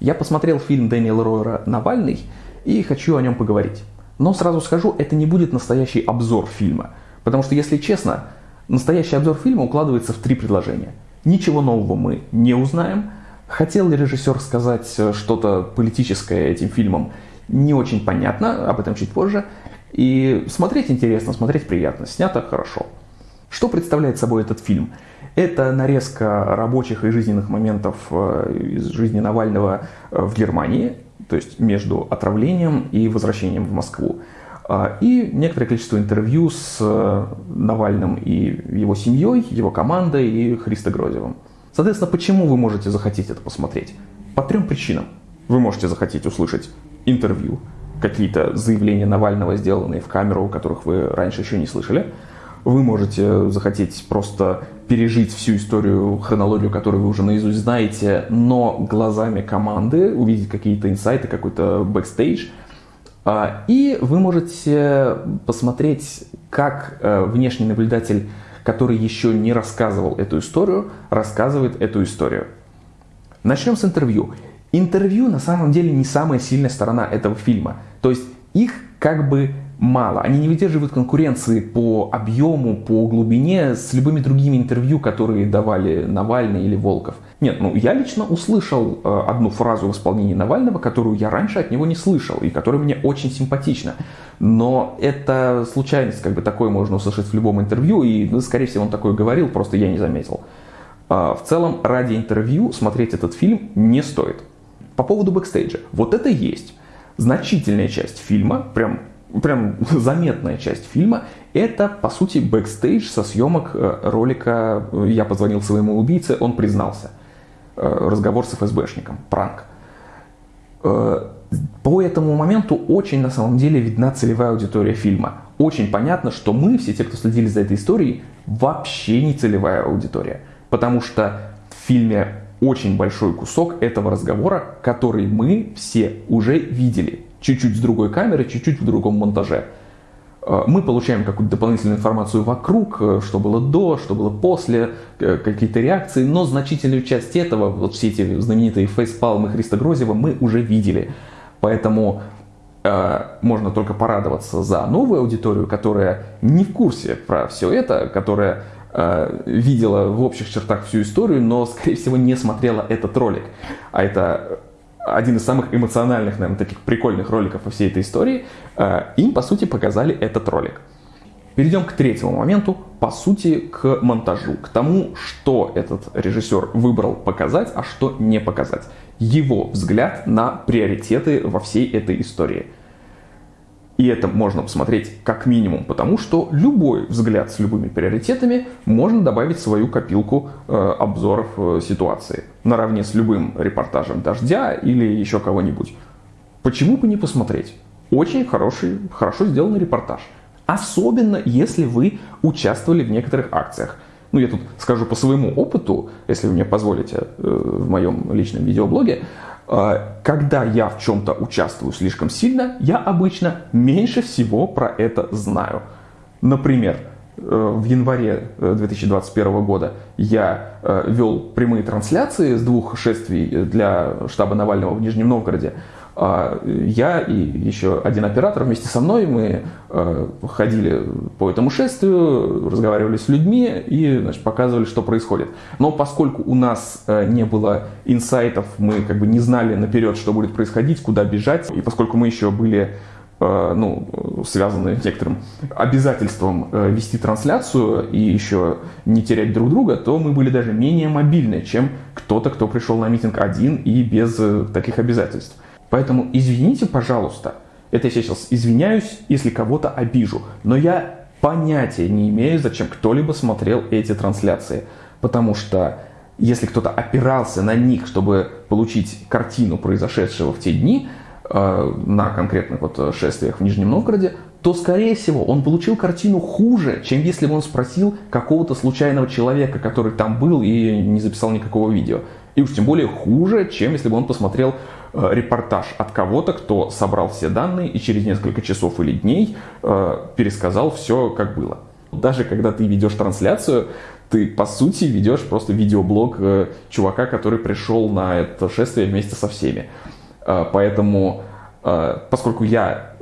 Я посмотрел фильм Дэниела Ройера «Навальный» и хочу о нем поговорить. Но сразу скажу, это не будет настоящий обзор фильма. Потому что, если честно, настоящий обзор фильма укладывается в три предложения. Ничего нового мы не узнаем. Хотел ли режиссер сказать что-то политическое этим фильмом? Не очень понятно, об этом чуть позже. И смотреть интересно, смотреть приятно, снято хорошо. Что представляет собой этот фильм? Это нарезка рабочих и жизненных моментов э, из жизни Навального э, в Германии, то есть между отравлением и возвращением в Москву. А, и некоторое количество интервью с э, Навальным и его семьей, его командой и Христо Грозевым. Соответственно, почему вы можете захотеть это посмотреть? По трем причинам. Вы можете захотеть услышать интервью, какие-то заявления Навального, сделанные в камеру, которых вы раньше еще не слышали. Вы можете захотеть просто пережить всю историю, хронологию, которую вы уже наизусть знаете, но глазами команды, увидеть какие-то инсайты, какой-то бэкстейдж. А, и вы можете посмотреть, как э, внешний наблюдатель, который еще не рассказывал эту историю, рассказывает эту историю. Начнем с интервью. Интервью на самом деле не самая сильная сторона этого фильма. То есть их как бы мало. Они не выдерживают конкуренции по объему, по глубине с любыми другими интервью, которые давали Навальный или Волков. Нет, ну я лично услышал э, одну фразу в исполнении Навального, которую я раньше от него не слышал и которая мне очень симпатична. Но это случайность, как бы такое можно услышать в любом интервью, и, ну, скорее всего, он такое говорил, просто я не заметил. Э, в целом, ради интервью смотреть этот фильм не стоит. По поводу бэкстейджа. Вот это есть. Значительная часть фильма, прям прям заметная часть фильма, это, по сути, бэкстейдж со съемок э, ролика «Я позвонил своему убийце, он признался». Э, разговор с ФСБшником, пранк. Э, по этому моменту очень, на самом деле, видна целевая аудитория фильма. Очень понятно, что мы, все те, кто следили за этой историей, вообще не целевая аудитория. Потому что в фильме очень большой кусок этого разговора, который мы все уже видели чуть-чуть с другой камеры, чуть-чуть в другом монтаже. Э, мы получаем какую-то дополнительную информацию вокруг, э, что было до, что было после, э, какие-то реакции, но значительную часть этого, вот все эти знаменитые фейспалмы Христа Грозева мы уже видели. Поэтому можно только порадоваться за новую аудиторию, которая не в курсе про все это, которая э, видела в общих чертах всю историю, но, скорее всего, не смотрела этот ролик. А это один из самых эмоциональных, наверное, таких прикольных роликов во всей этой истории, э, им, по сути, показали этот ролик. Перейдем к третьему моменту, по сути, к монтажу, к тому, что этот режиссер выбрал показать, а что не показать. Его взгляд на приоритеты во всей этой истории – и это можно посмотреть как минимум, потому что любой взгляд с любыми приоритетами можно добавить в свою копилку э, обзоров э, ситуации, наравне с любым репортажем «Дождя» или еще кого-нибудь. Почему бы не посмотреть? Очень хороший, хорошо сделанный репортаж. Особенно, если вы участвовали в некоторых акциях. Ну, я тут скажу по своему опыту, если вы мне позволите, э, в моем личном видеоблоге. А, когда я в чем-то участвую слишком сильно, я обычно меньше всего про это знаю. Например, э, в январе 2021 э, года я э, вел прямые трансляции с двух шествий для штаба Навального в Нижнем Новгороде. А, я и еще один оператор вместе со мной, мы э, ходили по этому шествию, разговаривали с людьми и значит, показывали, что происходит. Но поскольку у нас э, не было инсайтов, мы как бы не знали наперед, что будет происходить, куда бежать, и поскольку мы еще были э, ну, связаны некоторым обязательством вести трансляцию и еще не терять друг друга, то мы были даже менее мобильны, чем кто-то, кто пришел на митинг один и без таких обязательств. Поэтому извините, пожалуйста, это я сейчас извиняюсь, если кого-то обижу, но я понятия не имею, зачем кто-либо смотрел эти трансляции. Потому что если кто-то опирался на них, чтобы получить картину произошедшего в те дни, э, на конкретных вот шествиях в Нижнем Новгороде, то, скорее всего, он получил картину хуже, чем если бы он спросил какого-то случайного человека, который там был и не записал никакого видео. И уж тем более хуже, чем если бы он посмотрел Э, репортаж от кого-то, кто собрал все данные и через несколько часов или дней э, пересказал все, как было. Даже когда ты ведешь трансляцию, ты, по сути, ведешь просто видеоблог э, чувака, который пришел на это шествие вместе со всеми. Поэтому, поскольку я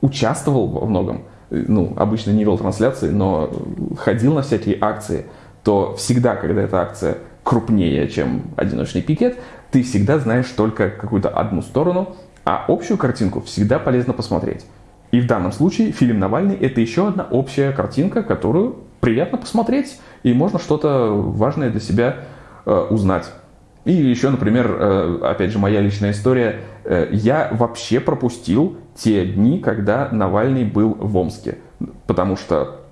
участвовал во многом, ну, обычно не вел трансляции, но ходил на всякие акции, то всегда, когда эта акция крупнее, чем одиночный пикет, ты всегда знаешь только какую-то одну сторону, а общую картинку всегда полезно посмотреть. И в данном случае фильм Навальный – это еще одна общая картинка, которую приятно посмотреть, и можно что-то важное для себя э, узнать. И еще, например, э, опять же, моя личная история. Э, я вообще пропустил те дни, когда Навальный был в Омске. Потому что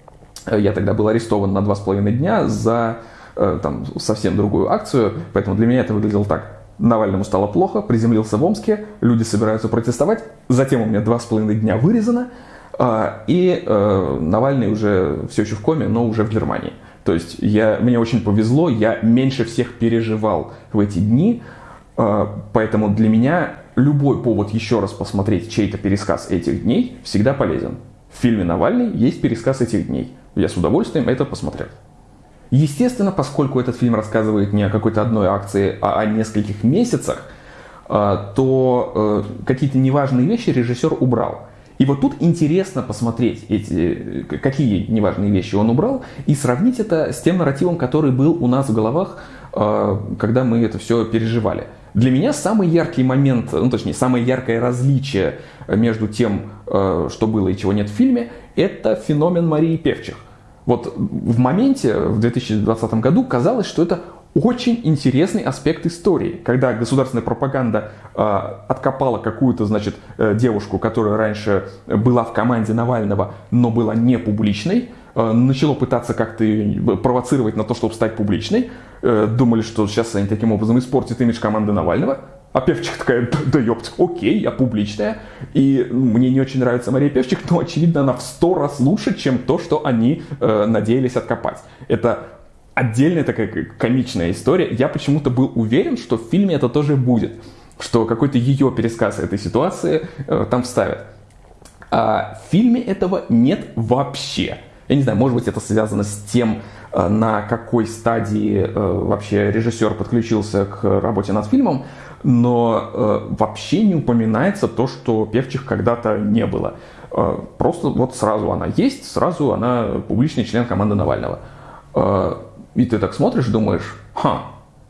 э, я тогда был арестован на два с половиной дня за там, совсем другую акцию. Поэтому для меня это выглядело так. Навальному стало плохо, приземлился в Омске, люди собираются протестовать, затем у меня два с половиной дня вырезано, а, и э, Навальный уже все еще в коме, но уже в Германии. То есть я, мне очень повезло, я меньше всех переживал в эти дни, а, поэтому для меня любой повод еще раз посмотреть чей-то пересказ этих дней всегда полезен. В фильме «Навальный» есть пересказ этих дней. Я с удовольствием это посмотрел. Естественно, поскольку этот фильм рассказывает не о какой-то одной акции, а о нескольких месяцах, а, то э, какие-то неважные вещи режиссер убрал. И вот тут интересно посмотреть, эти, какие неважные вещи он убрал, и сравнить это с тем нарративом, который был у нас в головах, а, когда мы это все переживали. Для меня самый яркий момент, ну точнее, самое яркое различие между тем, э, что было и чего нет в фильме, это феномен Марии Певчих. Вот в моменте, в 2020 году, казалось, что это очень интересный аспект истории, когда государственная пропаганда э, откопала какую-то, значит, э, девушку, которая раньше была в команде Навального, но была не публичной, э, начало пытаться как-то провоцировать на то, чтобы стать публичной, э, думали, что сейчас они таким образом испортят имидж команды Навального, а Певчих такая, да ёпть, окей, я публичная. И мне не очень нравится Мария Певчих, но, очевидно, она в сто раз лучше, чем то, что они э, надеялись откопать. Это отдельная такая комичная история. Я почему-то был уверен, что в фильме это тоже будет. Что какой-то ее пересказ этой ситуации э, там вставят. А в фильме этого нет вообще. Я не знаю, может быть, это связано с тем, э, на какой стадии э, вообще режиссер подключился к работе над фильмом но э, вообще не упоминается то, что певчих когда-то не было. Э, просто вот сразу она есть, сразу она публичный член команды Навального. Э, и ты так смотришь, думаешь, ха,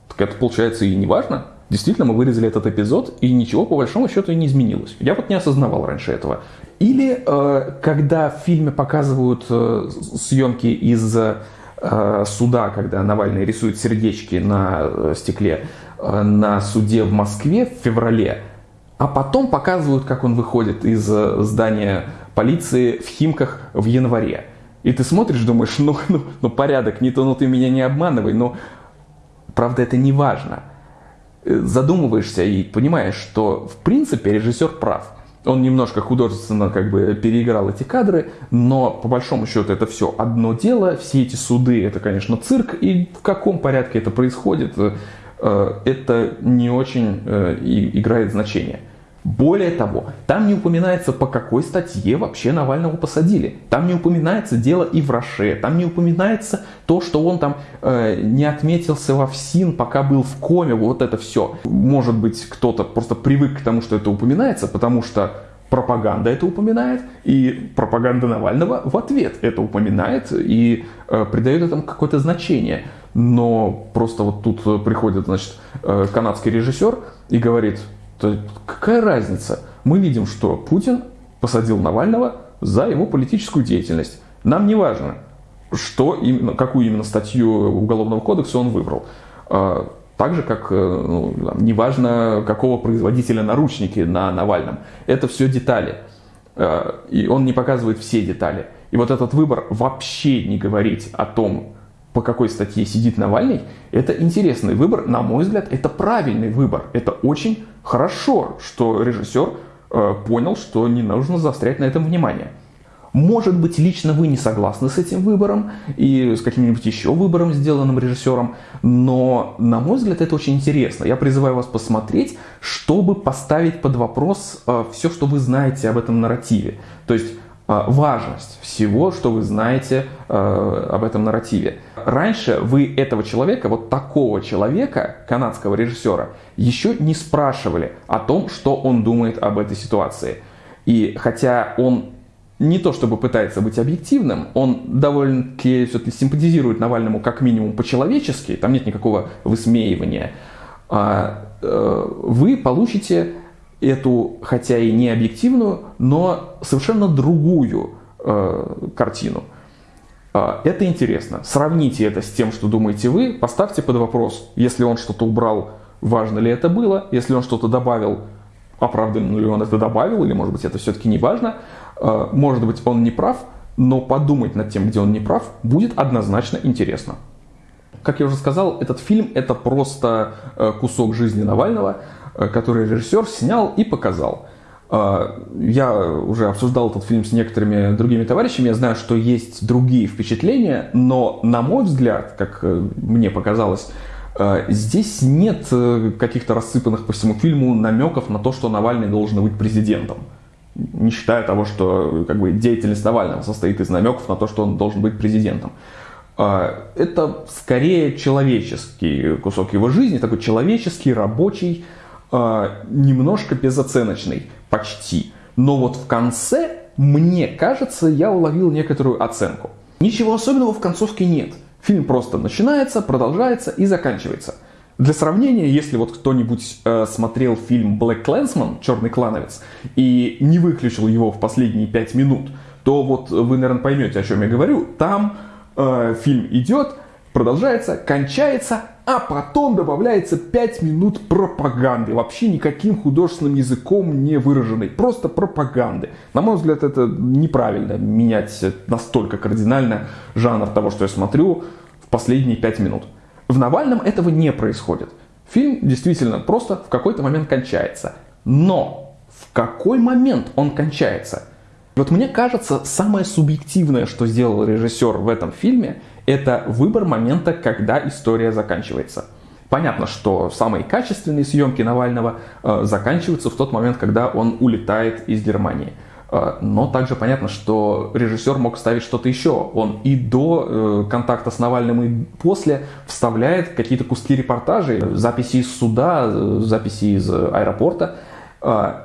так это получается и не важно. Действительно, мы вырезали этот эпизод, и ничего по большому счету и не изменилось. Я вот не осознавал раньше этого. Или э, когда в фильме показывают э, съемки из э, суда, когда Навальный рисует сердечки на э, стекле, на суде в Москве в феврале, а потом показывают, как он выходит из э, здания полиции в Химках в январе. И ты смотришь, думаешь, ну, ну, ну порядок, не то, ну ты меня не обманывай, но правда это не важно. Э, задумываешься и понимаешь, что в принципе режиссер прав. Он немножко художественно как бы переиграл эти кадры, но по большому счету это все одно дело. Все эти суды это, конечно, цирк. И в каком порядке это происходит, Э, это не очень э, играет значение. Более того, там не упоминается, по какой статье вообще Навального посадили. Там не упоминается дело и в Роше. Там не упоминается то, что он там э, не отметился во ФСИН, пока был в коме. Вот это все. Может быть, кто-то просто привык к тому, что это упоминается, потому что пропаганда это упоминает, и пропаганда Навального в ответ это упоминает и э, придает этому какое-то значение но просто вот тут э, приходит, значит, э, канадский режиссер и говорит, какая разница? Мы видим, что Путин посадил Навального за его политическую деятельность. Нам не важно, что именно, какую именно статью Уголовного кодекса он выбрал. Так же, как э, ну, неважно, какого производителя наручники на Навальном. Это все детали. А, и он не показывает все детали. И вот этот выбор вообще не говорить о том, по какой статье сидит Навальный, это интересный выбор. На мой взгляд, это правильный выбор. Это очень хорошо, что режиссер э, понял, что не нужно заострять на этом внимание. Может быть, лично вы не согласны с этим выбором и с каким-нибудь еще выбором, сделанным режиссером, но, на мой взгляд, это очень интересно. Я призываю вас посмотреть, чтобы поставить под вопрос э, все, что вы знаете об этом нарративе. То есть э, важность всего, что вы знаете э, об этом нарративе. Раньше вы этого человека, вот такого человека, канадского режиссера, еще не спрашивали о том, что он думает об этой ситуации. И хотя он не то чтобы пытается быть объективным, он довольно-таки все-таки симпатизирует Навальному как минимум по-человечески, там нет никакого высмеивания, а, э, вы получите эту, хотя и не объективную, но совершенно другую э, картину. А, это интересно. Сравните это с тем, что думаете вы, поставьте под вопрос, если он что-то убрал, важно ли это было, если он что-то добавил, оправданно ли он это добавил, или может быть это все-таки не важно. А, может быть он не прав, но подумать над тем, где он не прав, будет однозначно интересно. Как я уже сказал, этот фильм это просто э, кусок жизни Навального, э, который режиссер снял и показал. А, я уже обсуждал этот фильм с некоторыми другими товарищами, я знаю, что есть другие впечатления, но на мой взгляд, как э, мне показалось, здесь нет каких-то рассыпанных по всему фильму намеков на то, что Навальный должен быть президентом. Не считая того, что как бы, деятельность Навального состоит из намеков на то, что он должен быть президентом. А, это скорее человеческий кусок его жизни, такой человеческий, рабочий, а, немножко безоценочный, почти. Но вот в конце, мне кажется, я уловил некоторую оценку. Ничего особенного в концовке нет. Фильм просто начинается, продолжается и заканчивается. Для сравнения, если вот кто-нибудь э, смотрел фильм Black Clansman, Черный клановец, и не выключил его в последние пять минут, то вот вы, наверное, поймете, о чем я говорю. Там э, фильм идет, продолжается, кончается, а потом добавляется 5 минут пропаганды, вообще никаким художественным языком не выраженной, просто пропаганды. На мой взгляд, это неправильно менять настолько кардинально жанр того, что я смотрю в последние 5 минут. В Навальном этого не происходит. Фильм действительно просто в какой-то момент кончается. Но в какой момент он кончается? Вот мне кажется, самое субъективное, что сделал режиссер в этом фильме, это выбор момента, когда история заканчивается. Понятно, что самые качественные съемки Навального э, заканчиваются в тот момент, когда он улетает из Германии. Э, но также понятно, что режиссер мог ставить что-то еще. Он и до э, контакта с Навальным, и после вставляет какие-то куски репортажей, записи из суда, э, записи из аэропорта. Э,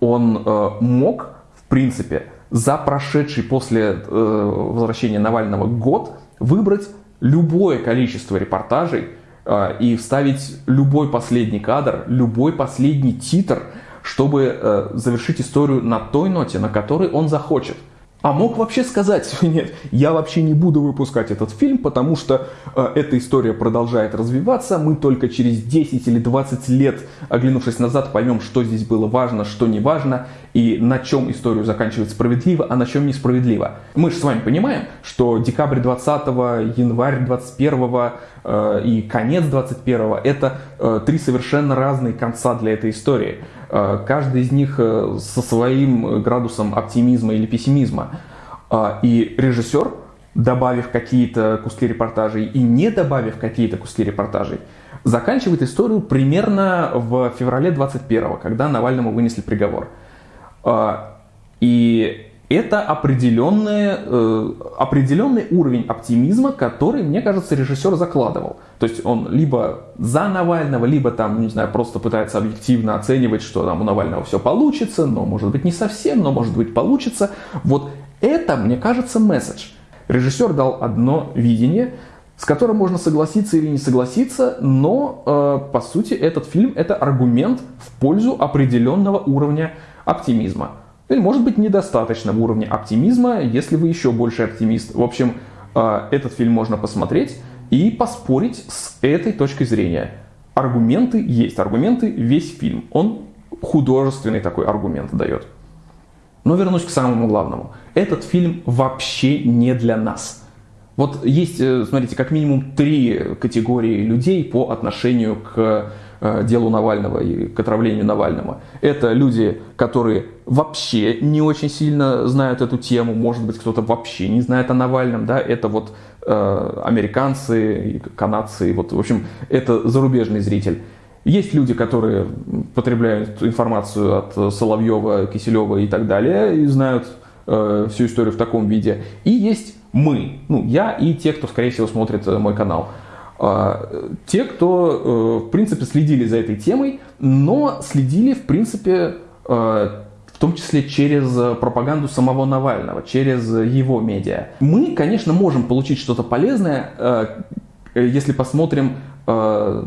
он э, мог, в принципе, за прошедший после возвращения Навального год выбрать любое количество репортажей э, и вставить любой последний кадр, любой последний титр, чтобы э, завершить историю на той ноте, на которой он захочет. А мог вообще сказать, нет, я вообще не буду выпускать этот фильм, потому что э, эта история продолжает развиваться, мы только через 10 или 20 лет, оглянувшись назад, поймем, что здесь было важно, что не важно, и на чем историю заканчивает справедливо, а на чем несправедливо. Мы же с вами понимаем, что декабрь 20 январь 21 э, и конец 21 это э, три совершенно разные конца для этой истории. Э, каждый из них э, со своим градусом оптимизма или пессимизма. Э, и режиссер, добавив какие-то куски репортажей и не добавив какие-то куски репортажей, заканчивает историю примерно в феврале 21 когда Навальному вынесли приговор. И это определенный, э, определенный уровень оптимизма, который, мне кажется, режиссер закладывал. То есть он либо за Навального, либо там, не знаю, просто пытается объективно оценивать, что там у Навального все получится, но может быть не совсем, но может быть получится. Вот это, мне кажется, месседж. Режиссер дал одно видение, с которым можно согласиться или не согласиться, но э, по сути этот фильм это аргумент в пользу определенного уровня оптимизма. Или может быть недостаточно в уровне оптимизма, если вы еще больше оптимист. В общем, э, этот фильм можно посмотреть и поспорить с этой точкой зрения. Аргументы есть, аргументы весь фильм. Он художественный такой аргумент дает. Но вернусь к самому главному. Этот фильм вообще не для нас. Вот есть, э, смотрите, как минимум три категории людей по отношению к делу Навального и к отравлению Навального. Это люди, которые вообще не очень сильно знают эту тему, может быть, кто-то вообще не знает о Навальном, да, это вот э, американцы, канадцы, вот, в общем, это зарубежный зритель. Есть люди, которые потребляют информацию от Соловьева, Киселева и так далее, и знают э, всю историю в таком виде. И есть мы, ну, я и те, кто, скорее всего, смотрит э, мой канал. Э, те, кто, э, в принципе, следили за этой темой, но следили, в принципе, э, в том числе через пропаганду самого Навального, через его медиа. Мы, конечно, можем получить что-то полезное, э, если посмотрим э,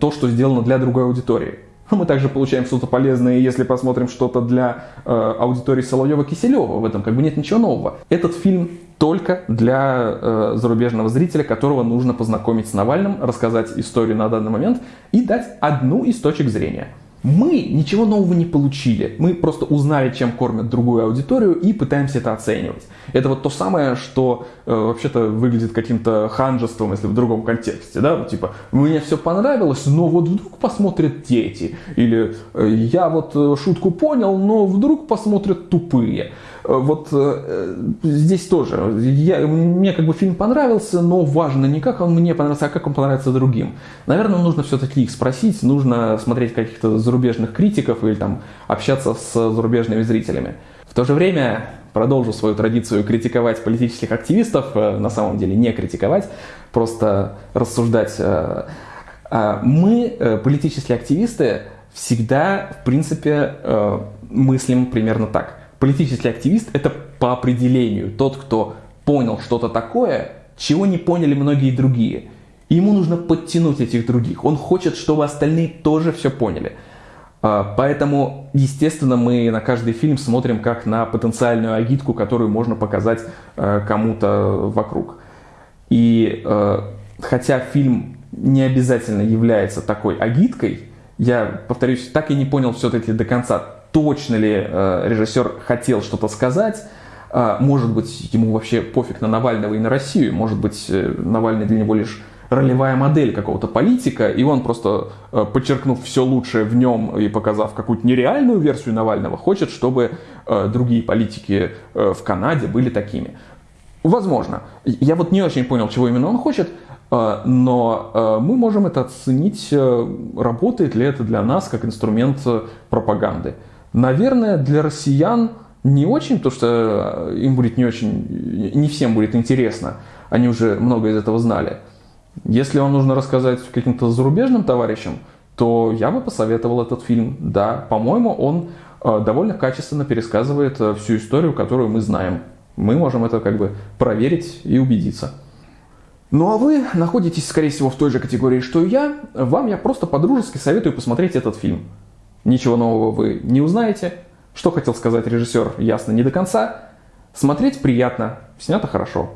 то, что сделано для другой аудитории. Мы также получаем что-то полезное, если посмотрим что-то для э, аудитории Соловьева-Киселева. В этом как бы нет ничего нового. Этот фильм только для э, зарубежного зрителя, которого нужно познакомить с Навальным, рассказать историю на данный момент и дать одну из точек зрения. Мы ничего нового не получили. Мы просто узнали, чем кормят другую аудиторию и пытаемся это оценивать. Это вот то самое, что э, вообще-то выглядит каким-то ханжеством, если в другом контексте. Да? Типа, мне все понравилось, но вот вдруг посмотрят дети. Или я вот э, шутку понял, но вдруг посмотрят тупые. Э, вот э, здесь тоже. Я, мне как бы фильм понравился, но важно не как он мне понравился, а как он понравится другим. Наверное, нужно все-таки их спросить, нужно смотреть каких-то зарубежных критиков или там общаться с зарубежными зрителями. В то же время продолжу свою традицию критиковать политических активистов, э, на самом деле не критиковать, просто рассуждать. Мы, политические активисты, всегда, в принципе, мыслим примерно так – Политический активист – это по определению тот, кто понял что-то такое, чего не поняли многие другие. Ему нужно подтянуть этих других. Он хочет, чтобы остальные тоже все поняли. А, поэтому, естественно, мы на каждый фильм смотрим как на потенциальную агитку, которую можно показать э, кому-то вокруг. И э, хотя фильм не обязательно является такой агиткой, я, повторюсь, так и не понял все-таки до конца, точно ли э, режиссер хотел что-то сказать. Э, может быть, ему вообще пофиг на Навального и на Россию. Может быть, э, Навальный для него лишь ролевая модель какого-то политика, и он просто, э, подчеркнув все лучшее в нем и показав какую-то нереальную версию Навального, хочет, чтобы другие политики в Канаде были такими. Возможно. Я вот не очень понял, чего именно он хочет, но мы можем это оценить, работает ли это для нас как инструмент пропаганды. Наверное, для россиян не очень, потому что им будет не очень, не всем будет интересно. Они уже много из этого знали. Если вам нужно рассказать каким-то зарубежным товарищам, то я бы посоветовал этот фильм. Да, по-моему, он э, довольно качественно пересказывает э, всю историю, которую мы знаем. Мы можем это как бы проверить и убедиться. Ну а вы находитесь, скорее всего, в той же категории, что и я. Вам я просто по-дружески советую посмотреть этот фильм. Ничего нового вы не узнаете. Что хотел сказать режиссер, ясно не до конца. Смотреть приятно, снято хорошо.